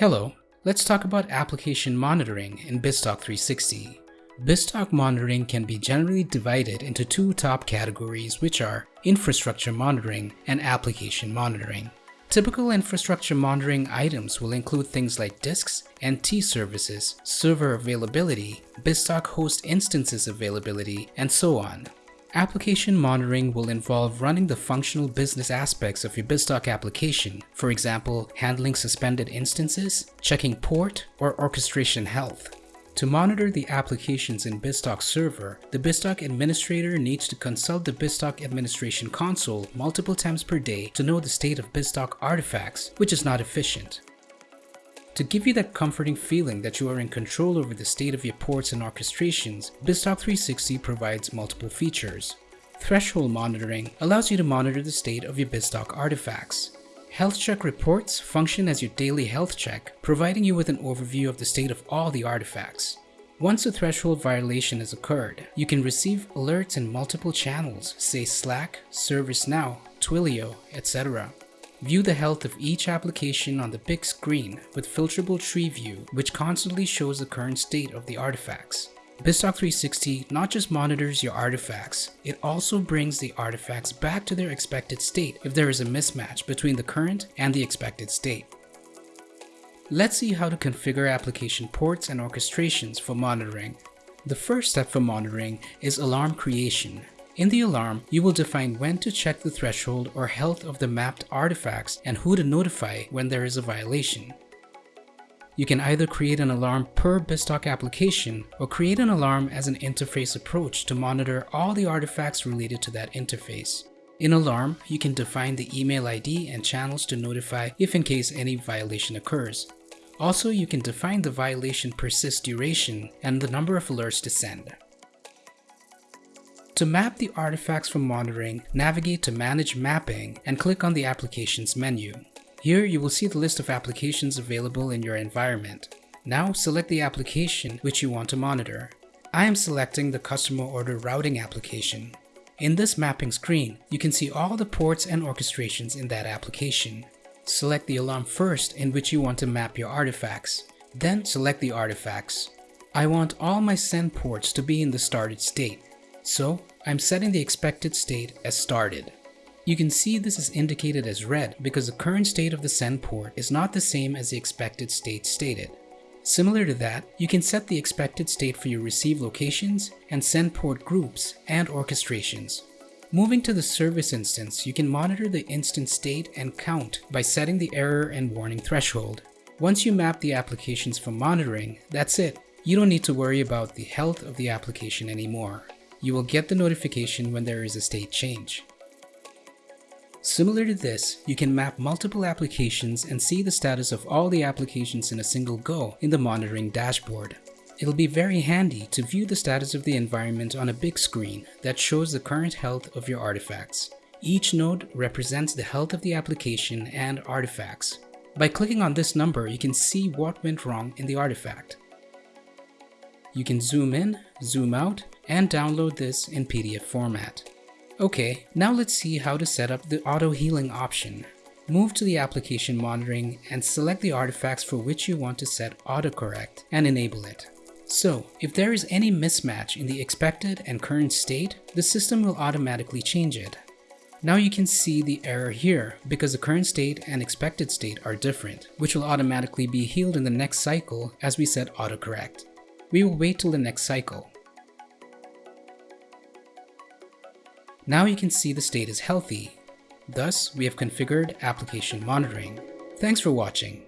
Hello, let's talk about application monitoring in BizTalk 360. BizTalk monitoring can be generally divided into two top categories which are infrastructure monitoring and application monitoring. Typical infrastructure monitoring items will include things like disks, NT services, server availability, BizTalk host instances availability, and so on. Application monitoring will involve running the functional business aspects of your BizTalk application, for example, handling suspended instances, checking port, or orchestration health. To monitor the applications in BizTalk server, the BizTalk administrator needs to consult the BizTalk administration console multiple times per day to know the state of BizTalk artifacts, which is not efficient. To give you that comforting feeling that you are in control over the state of your ports and orchestrations, BizTalk 360 provides multiple features. Threshold monitoring allows you to monitor the state of your BizTalk artifacts. Health check reports function as your daily health check, providing you with an overview of the state of all the artifacts. Once a threshold violation has occurred, you can receive alerts in multiple channels, say Slack, ServiceNow, Twilio, etc. View the health of each application on the big screen with filterable tree view, which constantly shows the current state of the artifacts. BizTalk 360 not just monitors your artifacts, it also brings the artifacts back to their expected state if there is a mismatch between the current and the expected state. Let's see how to configure application ports and orchestrations for monitoring. The first step for monitoring is alarm creation. In the alarm, you will define when to check the threshold or health of the mapped artifacts and who to notify when there is a violation. You can either create an alarm per BizTalk application or create an alarm as an interface approach to monitor all the artifacts related to that interface. In Alarm, you can define the email ID and channels to notify if in case any violation occurs. Also, you can define the violation persist duration and the number of alerts to send. To map the artifacts for monitoring, navigate to Manage Mapping and click on the Applications menu. Here you will see the list of applications available in your environment. Now select the application which you want to monitor. I am selecting the Customer Order Routing application. In this mapping screen, you can see all the ports and orchestrations in that application. Select the alarm first in which you want to map your artifacts. Then select the artifacts. I want all my send ports to be in the started state. So I'm setting the expected state as started. You can see this is indicated as red because the current state of the send port is not the same as the expected state stated. Similar to that, you can set the expected state for your receive locations and send port groups and orchestrations. Moving to the service instance, you can monitor the instance state and count by setting the error and warning threshold. Once you map the applications for monitoring, that's it. You don't need to worry about the health of the application anymore you will get the notification when there is a state change. Similar to this, you can map multiple applications and see the status of all the applications in a single go in the monitoring dashboard. It'll be very handy to view the status of the environment on a big screen that shows the current health of your artifacts. Each node represents the health of the application and artifacts. By clicking on this number, you can see what went wrong in the artifact. You can zoom in, zoom out, and download this in PDF format. Okay, now let's see how to set up the auto healing option. Move to the application monitoring and select the artifacts for which you want to set autocorrect and enable it. So, if there is any mismatch in the expected and current state, the system will automatically change it. Now you can see the error here because the current state and expected state are different, which will automatically be healed in the next cycle as we set autocorrect. We will wait till the next cycle. Now you can see the state is healthy. Thus, we have configured application monitoring. Thanks for watching.